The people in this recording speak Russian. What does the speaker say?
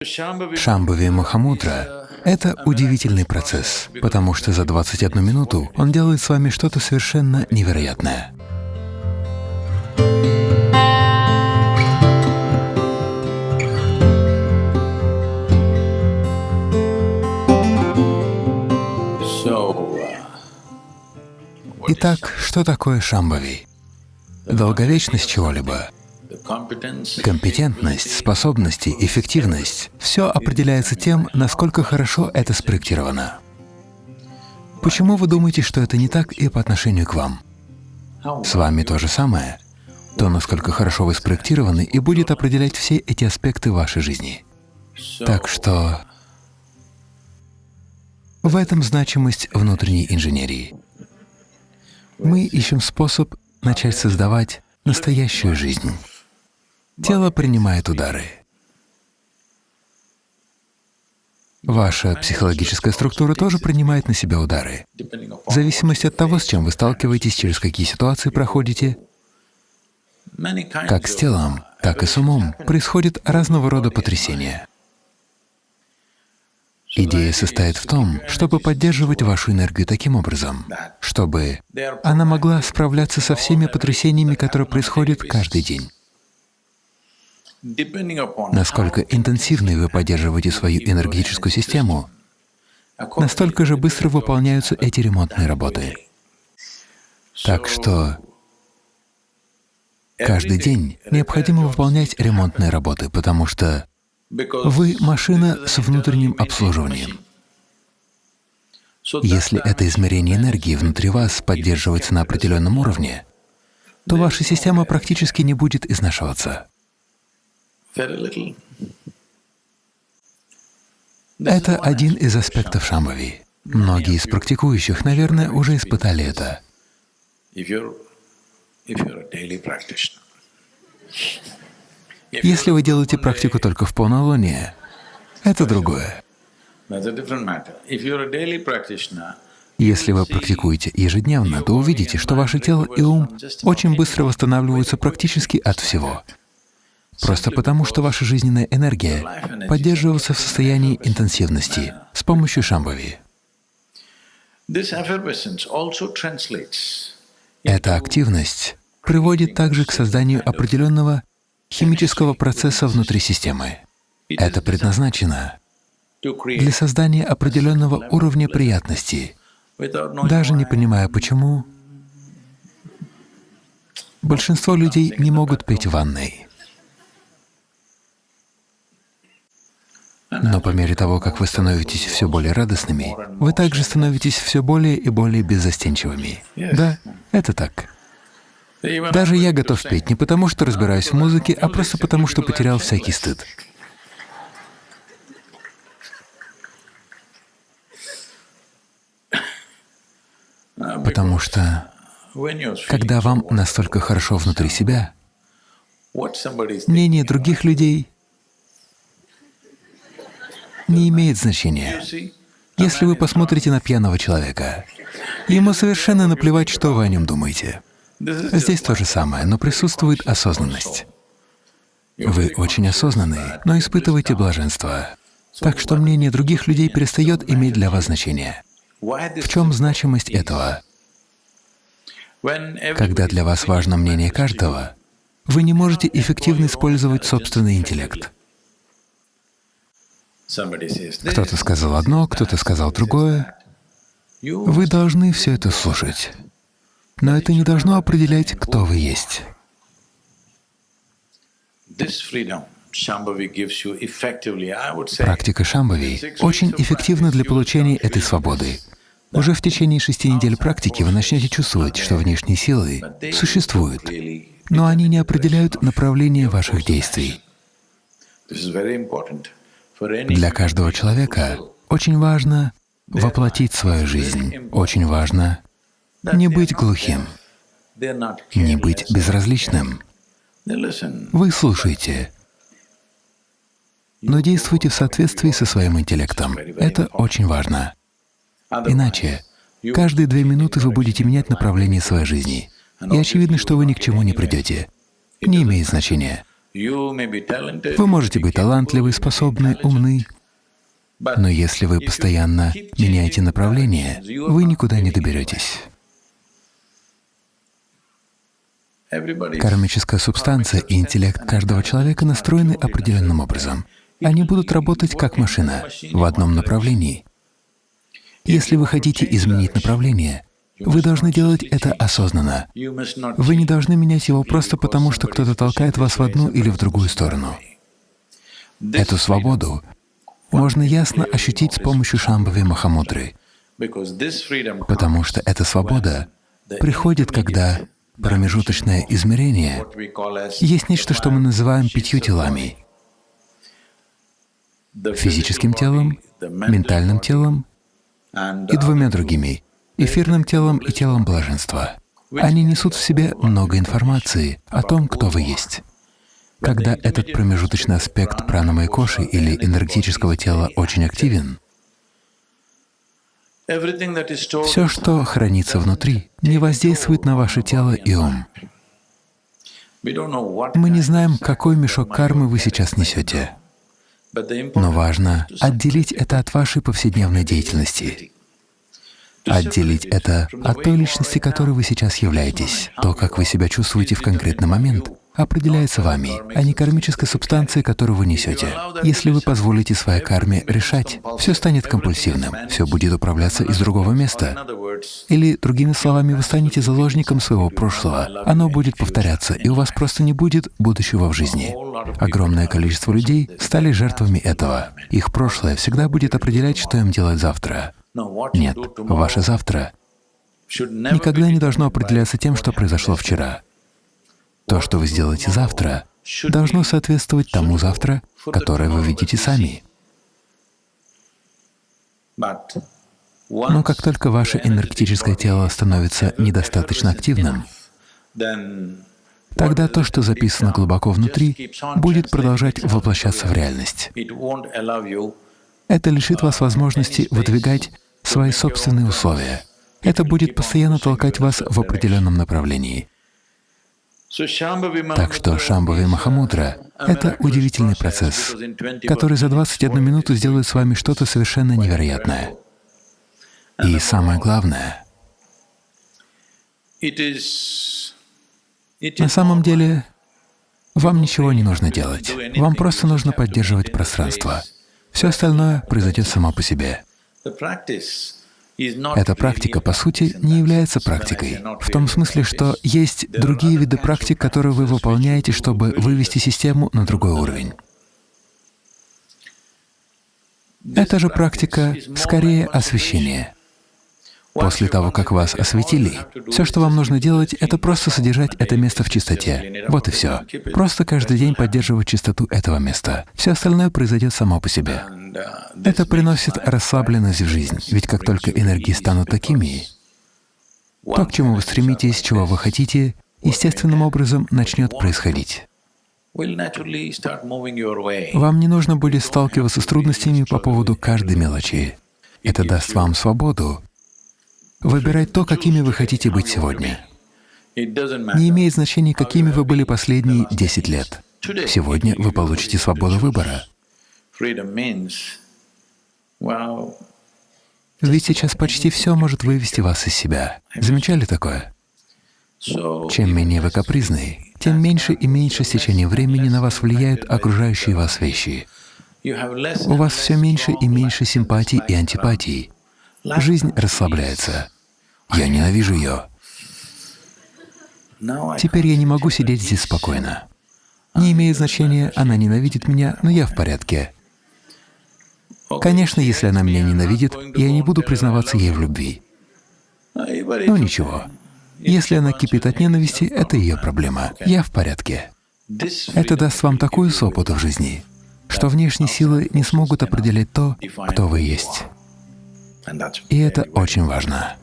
Шамбави Махамудра — это удивительный процесс, потому что за 21 минуту он делает с вами что-то совершенно невероятное. Итак, что такое Шамбави? Долговечность чего-либо Компетентность, способности, эффективность — все определяется тем, насколько хорошо это спроектировано. Почему вы думаете, что это не так и по отношению к вам? С вами то же самое. То, насколько хорошо вы спроектированы, и будет определять все эти аспекты вашей жизни. Так что в этом значимость внутренней инженерии. Мы ищем способ начать создавать настоящую жизнь. Тело принимает удары. Ваша психологическая структура тоже принимает на себя удары. В зависимости от того, с чем вы сталкиваетесь, через какие ситуации проходите, как с телом, так и с умом, происходят разного рода потрясения. Идея состоит в том, чтобы поддерживать вашу энергию таким образом, чтобы она могла справляться со всеми потрясениями, которые происходят каждый день. Насколько интенсивной вы поддерживаете свою энергетическую систему, настолько же быстро выполняются эти ремонтные работы. Так что каждый день необходимо выполнять ремонтные работы, потому что вы — машина с внутренним обслуживанием. Если это измерение энергии внутри вас поддерживается на определенном уровне, то ваша система практически не будет изнашиваться. Это один из аспектов Шамбави. Многие из практикующих, наверное, уже испытали это. Если вы делаете практику только в полнолуние, это другое. Если вы практикуете ежедневно, то увидите, что ваше тело и ум очень быстро восстанавливаются практически от всего. Просто потому, что ваша жизненная энергия поддерживается в состоянии интенсивности с помощью шамбави. Эта активность приводит также к созданию определенного химического процесса внутри системы. Это предназначено для создания определенного уровня приятности. Даже не понимая почему, большинство людей не могут пить в ванной. Но по мере того, как вы становитесь все более радостными, вы также становитесь все более и более беззастенчивыми. Да, это так. Даже я готов петь не потому, что разбираюсь в музыке, а просто потому, что потерял всякий стыд. Потому что, когда вам настолько хорошо внутри себя, мнение других людей не имеет значения. Если вы посмотрите на пьяного человека, ему совершенно наплевать, что вы о нем думаете. Здесь то же самое, но присутствует осознанность. Вы очень осознанные, но испытываете блаженство. Так что мнение других людей перестает иметь для вас значение. В чем значимость этого? Когда для вас важно мнение каждого, вы не можете эффективно использовать собственный интеллект. Кто-то сказал одно, кто-то сказал другое. Вы должны все это слушать. Но это не должно определять, кто вы есть. Практика Шамбави очень эффективна для получения этой свободы. Уже в течение шести недель практики вы начнете чувствовать, что внешние силы существуют, но они не определяют направление ваших действий. Для каждого человека очень важно воплотить свою жизнь, очень важно не быть глухим, не быть безразличным. Вы слушаете, но действуйте в соответствии со своим интеллектом. Это очень важно. Иначе каждые две минуты вы будете менять направление своей жизни, и очевидно, что вы ни к чему не придете. Не имеет значения. Вы можете быть талантливы, способны, умны, но если вы постоянно меняете направление, вы никуда не доберетесь. Кармическая субстанция и интеллект каждого человека настроены определенным образом. Они будут работать как машина в одном направлении. Если вы хотите изменить направление, вы должны делать это осознанно. Вы не должны менять его просто потому, что кто-то толкает вас в одну или в другую сторону. Эту свободу можно ясно ощутить с помощью Шамбави Махамудры, потому что эта свобода приходит, когда промежуточное измерение есть нечто, что мы называем пятью телами — физическим телом, ментальным телом и двумя другими — эфирным телом и телом блаженства. Они несут в себе много информации о том, кто вы есть. Когда этот промежуточный аспект пранамы коши или энергетического тела очень активен, все, что хранится внутри, не воздействует на ваше тело и ум. Мы не знаем, какой мешок кармы вы сейчас несете, но важно отделить это от вашей повседневной деятельности, отделить это от той личности, которой вы сейчас являетесь, то, как вы себя чувствуете в конкретный момент, определяется вами, а не кармической субстанцией, которую вы несете. Если вы позволите своей карме решать, все станет компульсивным, все будет управляться из другого места. Или, другими словами, вы станете заложником своего прошлого, оно будет повторяться, и у вас просто не будет будущего в жизни. Огромное количество людей стали жертвами этого. Их прошлое всегда будет определять, что им делать завтра. Нет, ваше завтра никогда не должно определяться тем, что произошло вчера. То, что вы сделаете завтра, должно соответствовать тому завтра, которое вы видите сами. Но как только ваше энергетическое тело становится недостаточно активным, тогда то, что записано глубоко внутри, будет продолжать воплощаться в реальность. Это лишит вас возможности выдвигать свои собственные условия. Это будет постоянно толкать вас в определенном направлении. Так что Шамбави Махамудра — это удивительный процесс, который за 21 минуту сделает с вами что-то совершенно невероятное. И самое главное, на самом деле вам ничего не нужно делать, вам просто нужно поддерживать пространство. Все остальное произойдет само по себе. Эта практика, по сути, не является практикой, в том смысле, что есть другие виды практик, которые вы выполняете, чтобы вывести систему на другой уровень. Это же практика скорее освещения. После того, как вас осветили, все, что вам нужно делать, это просто содержать это место в чистоте. Вот и все. Просто каждый день поддерживать чистоту этого места. Все остальное произойдет само по себе. Это приносит расслабленность в жизнь, ведь как только энергии станут такими, то, к чему вы стремитесь, чего вы хотите, естественным образом начнет происходить. Вам не нужно будет сталкиваться с трудностями по поводу каждой мелочи. Это даст вам свободу выбирать то, какими вы хотите быть сегодня. Не имеет значения, какими вы были последние 10 лет. Сегодня вы получите свободу выбора. Ведь сейчас почти все может вывести вас из себя. Замечали такое? Чем менее вы капризны, тем меньше и меньше с течением времени на вас влияют окружающие вас вещи. У вас все меньше и меньше симпатий и антипатий. Жизнь расслабляется. Я ненавижу ее. Теперь я не могу сидеть здесь спокойно. Не имеет значения, она ненавидит меня, но я в порядке. Конечно, если она меня ненавидит, я не буду признаваться ей в любви. Ну ничего. Если она кипит от ненависти, это ее проблема. Я в порядке. Это даст вам такую свободу в жизни, что внешние силы не смогут определять то, кто вы есть. И это очень важно.